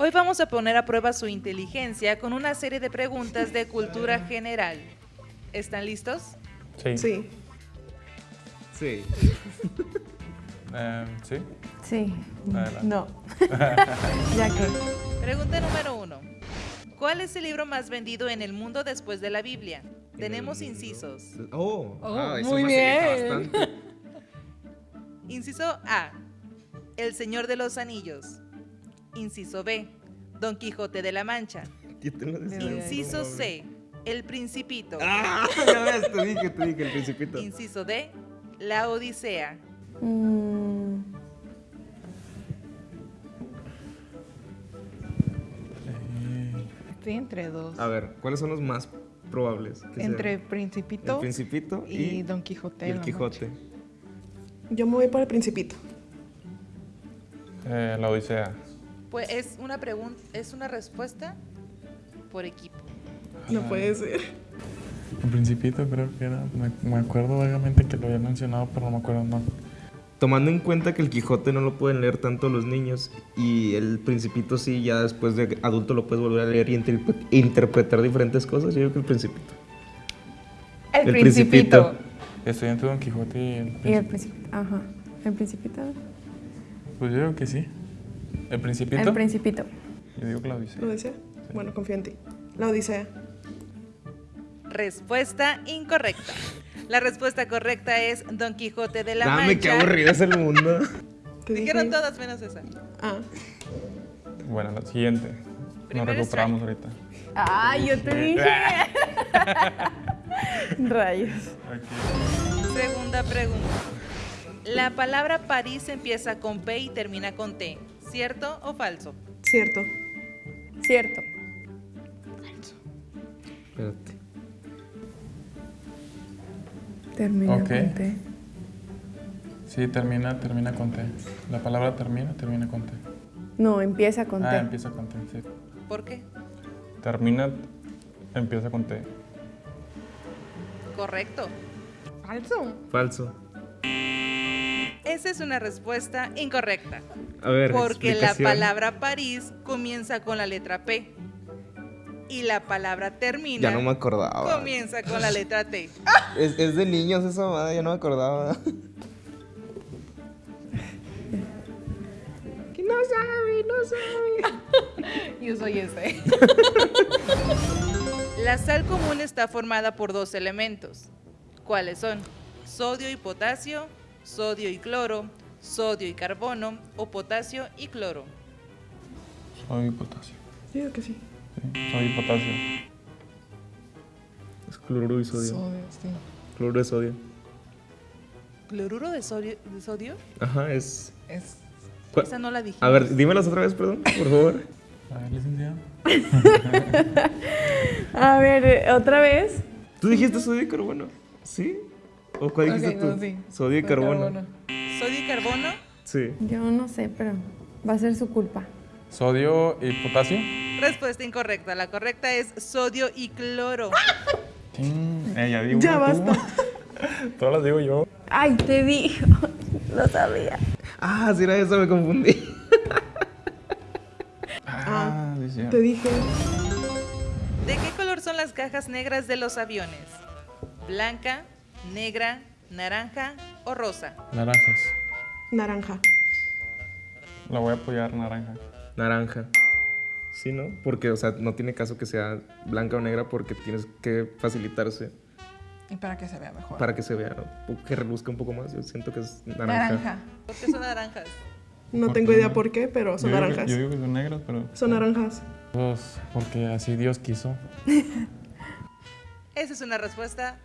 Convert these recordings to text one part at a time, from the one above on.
Hoy vamos a poner a prueba su inteligencia con una serie de preguntas de cultura general. ¿Están listos? Sí. Sí. Sí. Eh, ¿Sí? Sí. Adelante. No. ya que. Pregunta número uno. ¿Cuál es el libro más vendido en el mundo después de la Biblia? Tenemos incisos. Oh, Oh, ah, eso muy bien. bastante. Inciso A. El Señor de los Anillos. Inciso B. Don Quijote de la Mancha. Inciso C. El Principito. Ah, ya ves, te dije, te dije, el principito. Inciso D. La Odisea. Mm, Estoy entre dos. A ver, ¿cuáles son los más probables? que Entre sean? Principito el Principito y, y Don Quijote. y el la Quijote. Yo me voy por el principito. eh, la Odisea. Pues es una pregunta, es una respuesta por equipo. No puede ser. El Principito creo que era. Me, me acuerdo vagamente que lo había mencionado, pero no me acuerdo no. Tomando en cuenta que el Quijote no lo pueden leer tanto los niños y el Principito sí, ya después de adulto lo puedes volver a leer y interpre- interpretar diferentes cosas, yo creo que el Principito. el, El principito. Estoy entre Don Quijote y el Y el Principito. principito. Ajá. El principito. Pues yo digo que sí. ¿El Principito? El principito. Yo digo que la Odisea. ¿La Odisea? Bueno, confío en ti. La Odisea. Respuesta incorrecta. La respuesta correcta es Don Quijote de la Dame, qué Mancha. aburrido es el mundo. Dijeron dije- todas menos esa. Ah, Bueno, la siguiente. Nos recuperamos ahorita. ¡Ay, yo te dije! Rayos. Ok. Segunda pregunta. La palabra París empieza con P y termina con T. ¿Cierto o falso? cierto. Cierto. Espérate. Termina con T. Sí, termina, termina con T. La palabra termina, termina con T. No, empieza con Ah, T. empieza con T, sí. ¿Por qué? Termina, empieza con T. Correcto. Falso. Falso. Esa es una respuesta incorrecta. A ver, Porque la palabra París comienza con la letra P. Y la palabra termina Ya no me acordaba. comienza con la letra T. Es, es de niños esa madre, ya no me acordaba. Que no sabe, no sabe. Yo soy ese. La sal común está formada por dos elementos. ¿Cuáles son? Sodio y potasio, sodio y cloro, sodio y carbono o potasio y cloro. Sodio y potasio. Digo que sí. Sí, sodio y potasio. Es cloruro y sodio. Sodio, sí. Cloruro de sodio. ¿Cloruro de sodio? de sodio? Ajá, es. Es ¿Cuál? Esa no la dije. A ver, dímelas otra vez, perdón, por favor. A ver, licenciado. A ver, eh, otra vez. ¿Tú dijiste sodio y carbono? ¿Sí? ¿O cuál dijiste Ok, tú? no, sí. Sodio y carbono. ¿Sodio y carbono? Sí. Yo no sé, pero va a ser su culpa. Sodio y potasio. Respuesta incorrecta. La correcta es sodio y cloro. Eh, ya digo basta. Todas las digo yo. ¡Ay, te dijo! Lo sabía. Ah, sí era eso, me confundí. Ah, sí. Te dije. ¿De qué color son las cajas negras de los aviones? ¿Blanca, negra, naranja o rosa? Naranjas. Naranja. La voy a apoyar naranja. Naranja. Sí, ¿no? Porque, o sea, no tiene caso que sea blanca o negra porque tienes que facilitarse Y para que se vea mejor. para que se vea, ¿no? que reluzca un poco más. Yo siento que es naranja. Naranja. ¿Por qué son naranjas? No ¿Por tengo idea no? por qué, pero son yo digo que- naranjas. yo digo que son negras, pero. Son naranjas. Pues porque así Dios quiso. Esa es una respuesta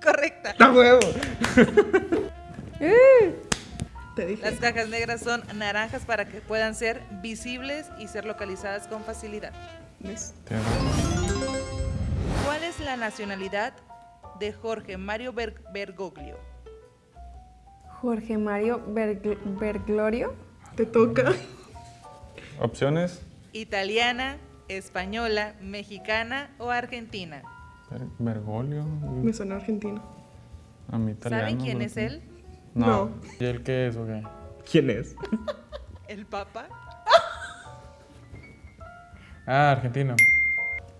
correcta. ¡A huevo! Te dije. Las cajas negras son naranjas para que puedan ser visibles y ser localizadas con facilidad. ¿Cuál es la nacionalidad de Jorge Mario Ber- Bergoglio? Jorge Mario Bergl- Berglorio. Te toca. Opciones. ¿Italiana, española, mexicana o argentina? Ber- Bergoglio. Me suena argentino. A mí italiano. ¿Saben quién es él? No. No. ¿Y él qué es o qué? ¿Quién es? ¿El Papa? Ah, argentino.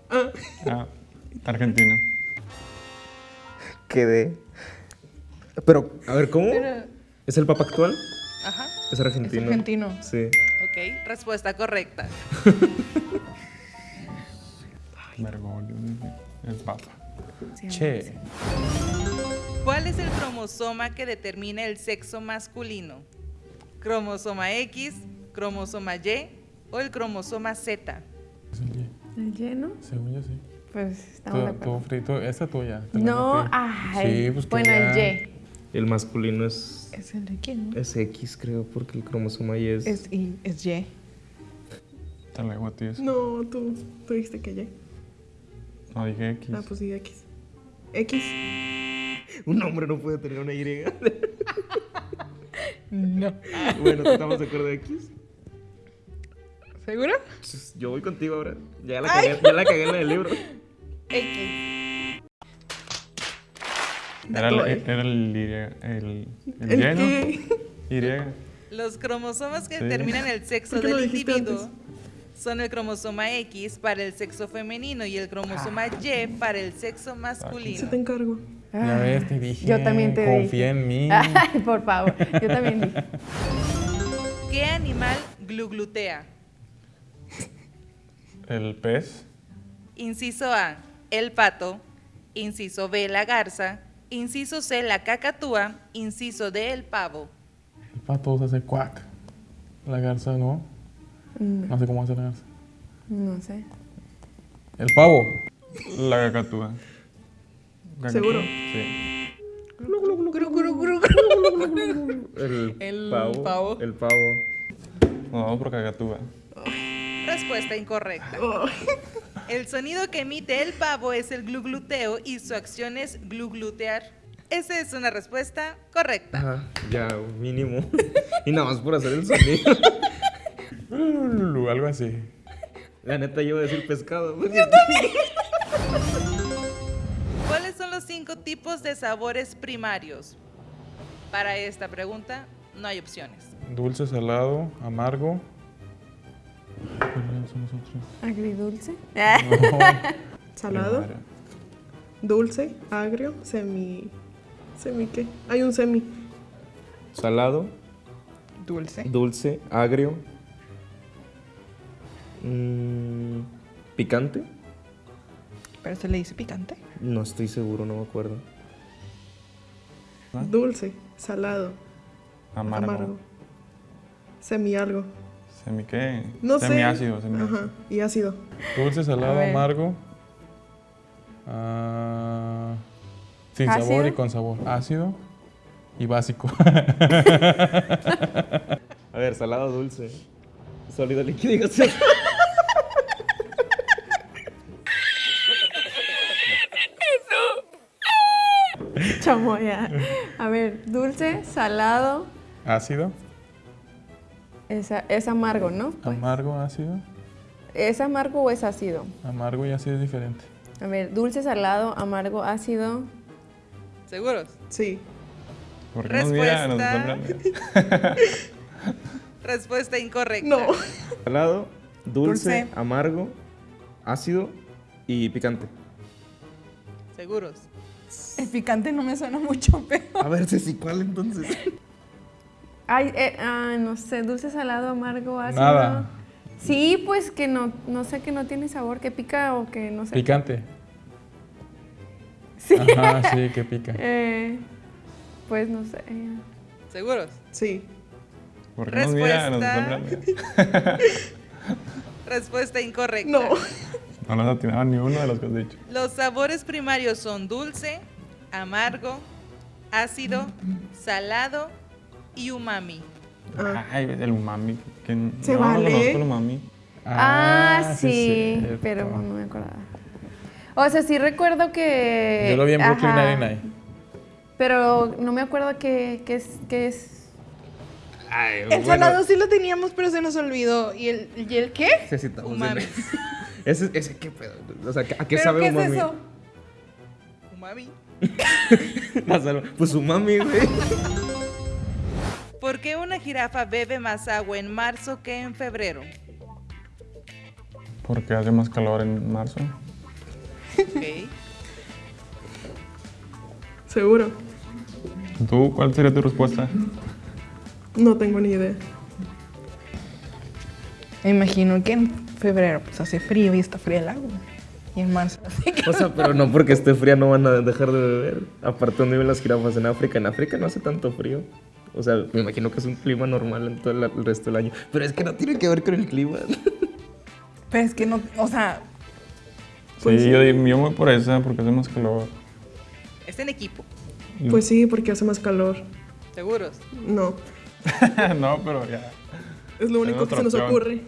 Ah, Ah, argentino. Quedé. Pero, a ver, ¿cómo? Pero ¿Es el papa actual? Ajá. Es argentino. es argentino. Sí. Ok, respuesta correcta. Bergoglio. El papa. Sí, Che. ¿Cuál es el cromosoma que determina el sexo masculino? ¿Cromosoma X, cromosoma Y o el cromosoma Z? Es el Y. ¿El lleno? Según yo sí. Pues estamos de acuerdo. frito, esa tuya. No, ay. Sí, pues que bueno, el Y. El masculino es, ¿Es el de quién? no? es X, creo, porque el cromosoma Y es. Es, y, es Y. Te la digo a ti eso. no, tú, tú dijiste que Y. No, dije X. Ah, pues sí, X. X. Un hombre no puede tener una Y. No. bueno, ¿estamos de acuerdo de X? ¿Seguro? Pues, Yo voy contigo ahora. Ya la cagué, ya la cagué en el libro. X. Era el, era el, Y, el, el, ¿El Y, ¿no? qué? Y. Los cromosomas que Sí. determinan el sexo ¿Por qué no del individuo antes? Son el cromosoma X para el sexo femenino y el cromosoma Y para el sexo Se masculino. te encargo. Ya ves, te dije. Yo también te Confía dije. en mí. Ay, por favor. Yo también dije. ¿Qué animal gluglutea? El pez. Inciso A, el pato. Inciso B, la garza. Inciso C, la cacatúa. Inciso D, el pavo. El pato se hace cuac. La garza no. No, No sé cómo hace la garza. no sé. El pavo. La cacatúa. Cacatúa, ¿Seguro? Sí. El, El pavo. pavo. El pavo. No, vamos por cacatúa. Respuesta incorrecta. El sonido que emite el pavo es el glugluteo y su acción es gluglutear. Esa es una respuesta correcta. Ajá, ya, mínimo. y nada más por hacer el sonido. Algo así. La neta, yo iba a decir pescado. ¿Cuáles son los cinco tipos de sabores primarios? Para esta pregunta no hay opciones. Dulce, salado, amargo. ¿Cuáles son los otros? ¿Agridulce? Salado, Primaria. dulce, agrio, semi. ¿Semi qué? Hay un semi. Salado, Dulce. dulce, agrio. Mm, picante. Pero se le dice picante. No estoy seguro, no me acuerdo. ¿Ah? Dulce, salado, Amargo. amargo. Semi algo. ¿Semi qué? No sé. Semiácido, semiácido. Ajá. Y ácido. Dulce, salado, amargo. Ah, sin ¿Ácido? sabor y con sabor. Ácido y básico. A ver, salado, dulce. Sólido, líquido y gaseoso. Chamoya. A ver, dulce, salado. Ácido, Es, es amargo, ¿no? Pues, amargo, ácido. ¿Es amargo o es ácido? Amargo y ácido es diferente. A ver, dulce, salado, amargo, ácido. ¿Seguros? Sí. ¿Por qué nos mira? Nos Respuesta. Respuesta incorrecta. No. Salado, dulce, Dulce. amargo, ácido y picante. ¿Seguros? El picante no me suena mucho, pero. A ver, Ceci, ¿cuál entonces? Ay, eh, ah, no sé, dulce, salado, amargo, ácido. Nada. Sí, pues que no, no sé que no tiene sabor, que pica o que no sé. Picante. Sí. Ajá, sí, que pica. Eh, pues no sé. ¿Seguros? Sí. ¿Por qué nos mira? Nos Respuesta. Respuesta incorrecta. No. No nos atinaron ni uno de los que has dicho. Los sabores primarios son dulce, amargo, ácido, salado y umami. Ah. Ay, el umami. Que no, Se no vale. conozco el umami. Ah, sí, cierto. pero no me acordaba. O sea, sí recuerdo que... Yo lo vi en Brooklyn Nine-Nine. Pero no me acuerdo qué es, qué es... Ay, El salado sí lo teníamos, pero se nos olvidó. ¿Y el, y el qué? Necesitamos Umami. Ese, ese, ¿qué pedo? O sea, ¿a qué ¿Pero sabe qué umami? es eso? Umami. Pues umami, güey. ¿Por qué una jirafa bebe más agua en marzo que en febrero? Porque hace más calor en marzo. Ok. Seguro. ¿Tú cuál sería tu respuesta? No tengo ni idea. Me imagino que en febrero pues hace frío y está fría el agua. Y en marzo así que... O sea, pero no porque esté fría no van a dejar de beber. Aparte, ¿dónde viven las jirafas? En África. En África no hace tanto frío. O sea, me imagino que es un clima normal en todo el, resto del año. Pero es que no tiene que ver con el clima. Pero es que no, o sea, Pues sí, sí. yo, digo- yo voy por esa porque hace más calor. Es en equipo. Pues sí, porque hace más calor. ¿Seguros? No. no, pero ya. Es lo único que se nos ocurre.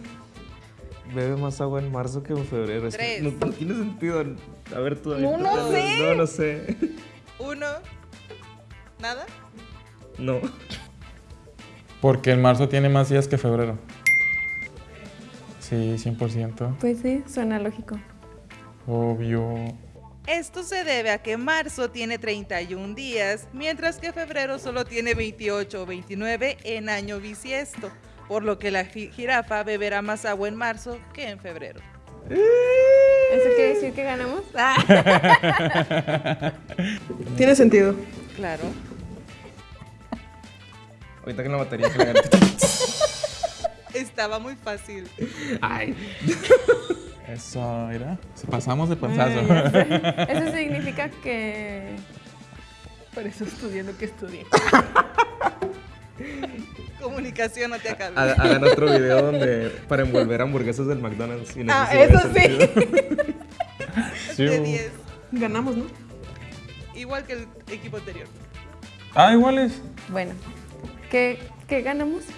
Bebe más agua en marzo que en febrero. Es que Tres. no, no tiene sentido. A ver, tú. No, no tú- sé. No, no sé. Uno. ¿Nada? No. Porque en marzo tiene más días que febrero. Sí, 100%. Pues sí, suena lógico. Obvio. Esto se debe a que marzo tiene 31 días, mientras que febrero solo tiene 28 o 29 en año bisiesto, por lo que la ji- jirafa beberá más agua en marzo que en febrero. ¿Eso quiere decir que ganamos? Ah. Tiene sentido. Claro. Ahorita que la batería que gané. Estaba muy fácil. Ay. Eso, mira. Se pasamos de Ah, panzazo. Eso significa que... por eso estudié lo que estudié. Comunicación, no te acabes. Ha- Hagan otro video donde para envolver hamburguesas del McDonald's. y Ah, eso sí sí. vaya sentido. Sí, de hubo. 10. Ganamos, ¿no? Igual que el equipo anterior. Ah, iguales. Bueno, ¿qué, qué ganamos?